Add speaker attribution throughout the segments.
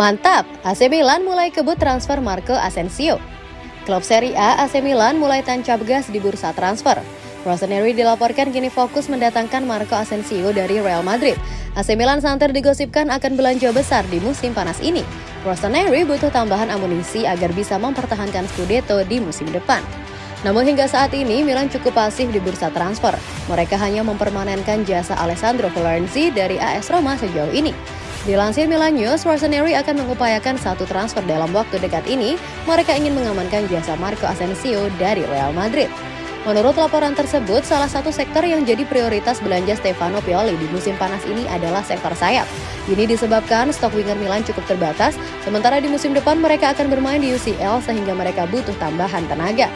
Speaker 1: Mantap, AC Milan mulai kebut transfer Marco Asensio. Klub Serie A AC Milan mulai tancap gas di bursa transfer. Rossoneri dilaporkan kini fokus mendatangkan Marco Asensio dari Real Madrid. AC Milan santer digosipkan akan belanja besar di musim panas ini. Rossoneri butuh tambahan amunisi agar bisa mempertahankan Scudetto di musim depan. Namun hingga saat ini Milan cukup pasif di bursa transfer. Mereka hanya mempermanenkan jasa Alessandro Florenzi dari AS Roma sejauh ini. Dilansir Milan News, Rossoneri akan mengupayakan satu transfer dalam waktu dekat ini. Mereka ingin mengamankan jasa Marco Asensio dari Real Madrid. Menurut laporan tersebut, salah satu sektor yang jadi prioritas belanja Stefano Pioli di musim panas ini adalah sektor sayap. Ini disebabkan stok winger Milan cukup terbatas, sementara di musim depan mereka akan bermain di UCL sehingga mereka butuh tambahan tenaga.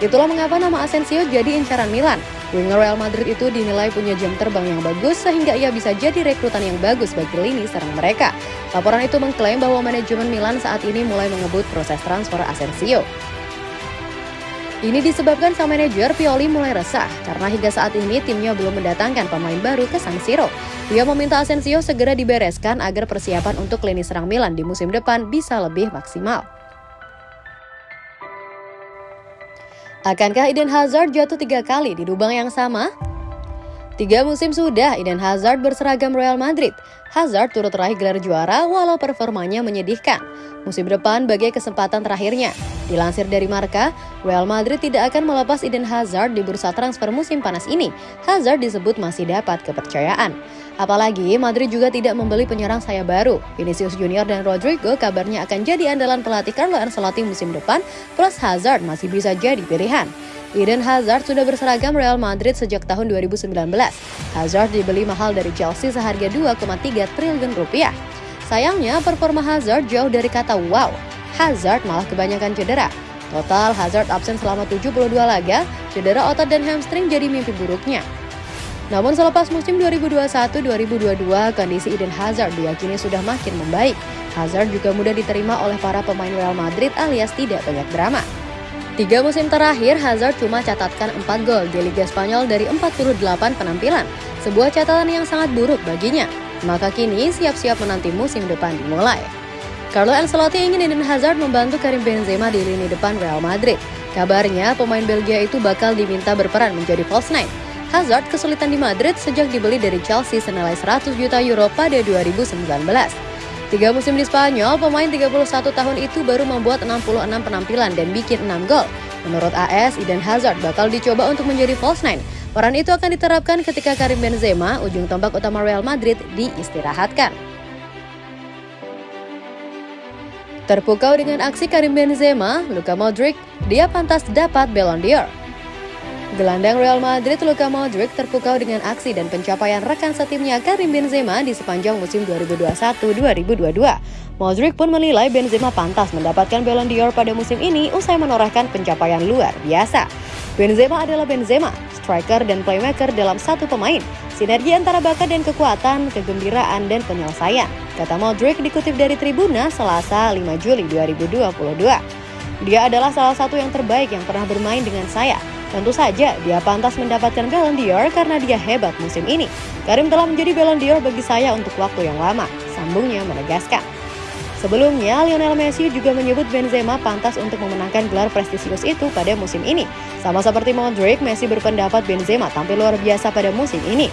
Speaker 1: Itulah mengapa nama Asensio jadi incaran Milan. Winger Real Madrid itu dinilai punya jam terbang yang bagus sehingga ia bisa jadi rekrutan yang bagus bagi lini serang mereka. Laporan itu mengklaim bahwa manajemen Milan saat ini mulai mengebut proses transfer Asensio. Ini disebabkan sang manajer Pioli mulai resah karena hingga saat ini timnya belum mendatangkan pemain baru ke San Siro. Dia meminta Asensio segera dibereskan agar persiapan untuk lini serang Milan di musim depan bisa lebih maksimal. Akankah Eden Hazard jatuh tiga kali di lubang yang sama? Tiga musim sudah Eden Hazard berseragam Real Madrid. Hazard turut raih gelar juara walau performanya menyedihkan. Musim depan bagai kesempatan terakhirnya. Dilansir dari Marka, Real Madrid tidak akan melepas Eden Hazard di bursa transfer musim panas ini. Hazard disebut masih dapat kepercayaan. Apalagi Madrid juga tidak membeli penyerang saya baru. Vinicius Junior dan Rodrigo kabarnya akan jadi andalan pelatih Carlo Ancelotti musim depan, plus Hazard masih bisa jadi pilihan. Eden Hazard sudah berseragam Real Madrid sejak tahun 2019. Hazard dibeli mahal dari Chelsea seharga 2,3 triliun rupiah. Sayangnya performa Hazard jauh dari kata wow. Hazard malah kebanyakan cedera. Total Hazard absen selama 72 laga, cedera otot dan hamstring jadi mimpi buruknya. Namun selepas musim 2021-2022, kondisi Eden Hazard diyakini sudah makin membaik. Hazard juga mudah diterima oleh para pemain Real Madrid alias tidak banyak drama. Tiga musim terakhir, Hazard cuma catatkan 4 gol di Liga Spanyol dari 48 penampilan. Sebuah catatan yang sangat buruk baginya. Maka kini siap-siap menanti musim depan dimulai. Carlo Ancelotti ingin Eden Hazard membantu Karim Benzema di lini depan Real Madrid. Kabarnya, pemain Belgia itu bakal diminta berperan menjadi false nine. Hazard kesulitan di Madrid sejak dibeli dari Chelsea senilai 100 juta euro pada 2019. Tiga musim di Spanyol, pemain 31 tahun itu baru membuat 66 penampilan dan bikin 6 gol. Menurut AS, Eden Hazard bakal dicoba untuk menjadi false nine. Peran itu akan diterapkan ketika Karim Benzema, ujung tombak utama Real Madrid, diistirahatkan. Terpukau dengan aksi Karim Benzema, Luka Modric, dia pantas dapat Ballon d'Or. Gelandang Real Madrid Luka Modric terpukau dengan aksi dan pencapaian rekan setimnya Karim Benzema di sepanjang musim 2021-2022. Modric pun menilai Benzema pantas mendapatkan Ballon d'Or pada musim ini usai menorehkan pencapaian luar biasa. Benzema adalah Benzema, striker dan playmaker dalam satu pemain. Sinergi antara bakat dan kekuatan, kegembiraan dan penyelesaian. Kata Modric dikutip dari Tribuna Selasa 5 Juli 2022. Dia adalah salah satu yang terbaik yang pernah bermain dengan saya. Tentu saja dia pantas mendapatkan Ballon d'Or karena dia hebat musim ini. Karim telah menjadi Ballon d'Or bagi saya untuk waktu yang lama, sambungnya menegaskan. Sebelumnya, Lionel Messi juga menyebut Benzema pantas untuk memenangkan gelar prestisius itu pada musim ini. Sama seperti Modric, Messi berpendapat Benzema tampil luar biasa pada musim ini.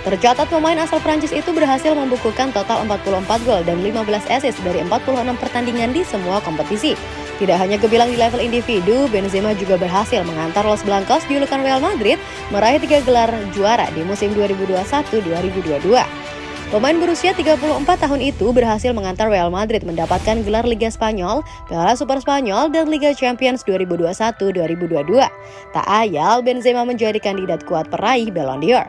Speaker 1: Tercatat pemain asal Prancis itu berhasil membukukan total 44 gol dan 15 assist dari 46 pertandingan di semua kompetisi. Tidak hanya kebilang di level individu, Benzema juga berhasil mengantar Los Blancos julukan Real Madrid meraih tiga gelar juara di musim 2021-2022. Pemain berusia 34 tahun itu berhasil mengantar Real Madrid mendapatkan gelar Liga Spanyol, Piala Super Spanyol, dan Liga Champions 2021-2022. Tak ayal, Benzema menjadi kandidat kuat peraih Ballon d'Or.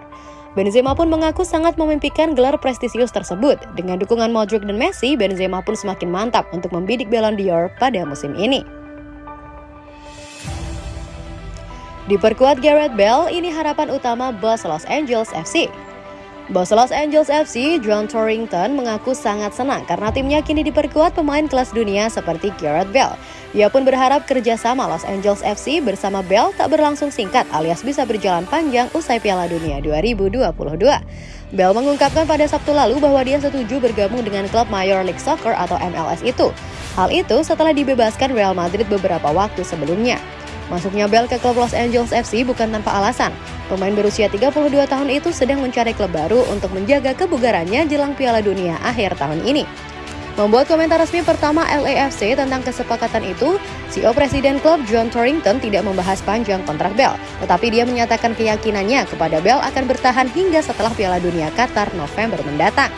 Speaker 1: Benzema pun mengaku sangat memimpikan gelar prestisius tersebut. Dengan dukungan Modric dan Messi, Benzema pun semakin mantap untuk membidik Ballon d'Or pada musim ini. Diperkuat Gareth Bale, ini harapan utama bos Los Angeles FC. Bos Los Angeles FC, John Torrington, mengaku sangat senang karena timnya kini diperkuat pemain kelas dunia seperti Gareth Bale. Ia pun berharap kerjasama Los Angeles FC bersama Bale tak berlangsung singkat alias bisa berjalan panjang usai Piala Dunia 2022. Bell mengungkapkan pada Sabtu lalu bahwa dia setuju bergabung dengan klub Major League Soccer atau MLS itu. Hal itu setelah dibebaskan Real Madrid beberapa waktu sebelumnya. Masuknya Bell ke klub Los Angeles FC bukan tanpa alasan. Pemain berusia 32 tahun itu sedang mencari klub baru untuk menjaga kebugarannya jelang Piala Dunia akhir tahun ini. Membuat komentar resmi pertama LAFC tentang kesepakatan itu, CEO Presiden klub John Torrington tidak membahas panjang kontrak Bell, tetapi dia menyatakan keyakinannya kepada Bell akan bertahan hingga setelah Piala Dunia Qatar November mendatang.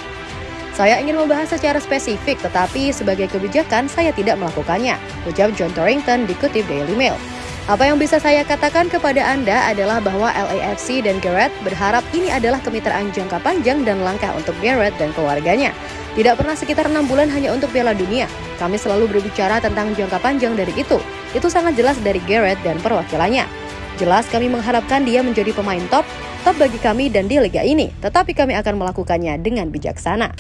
Speaker 1: Saya ingin membahas secara spesifik, tetapi sebagai kebijakan saya tidak melakukannya, ucap John Torrington dikutip Daily Mail. Apa yang bisa saya katakan kepada Anda adalah bahwa LAFC dan Garrett berharap ini adalah kemitraan jangka panjang dan langkah untuk Garrett dan keluarganya. Tidak pernah sekitar enam bulan hanya untuk Piala Dunia. Kami selalu berbicara tentang jangka panjang dari itu. Itu sangat jelas dari Garrett dan perwakilannya. Jelas kami mengharapkan dia menjadi pemain top, top bagi kami dan di liga ini. Tetapi kami akan melakukannya dengan bijaksana.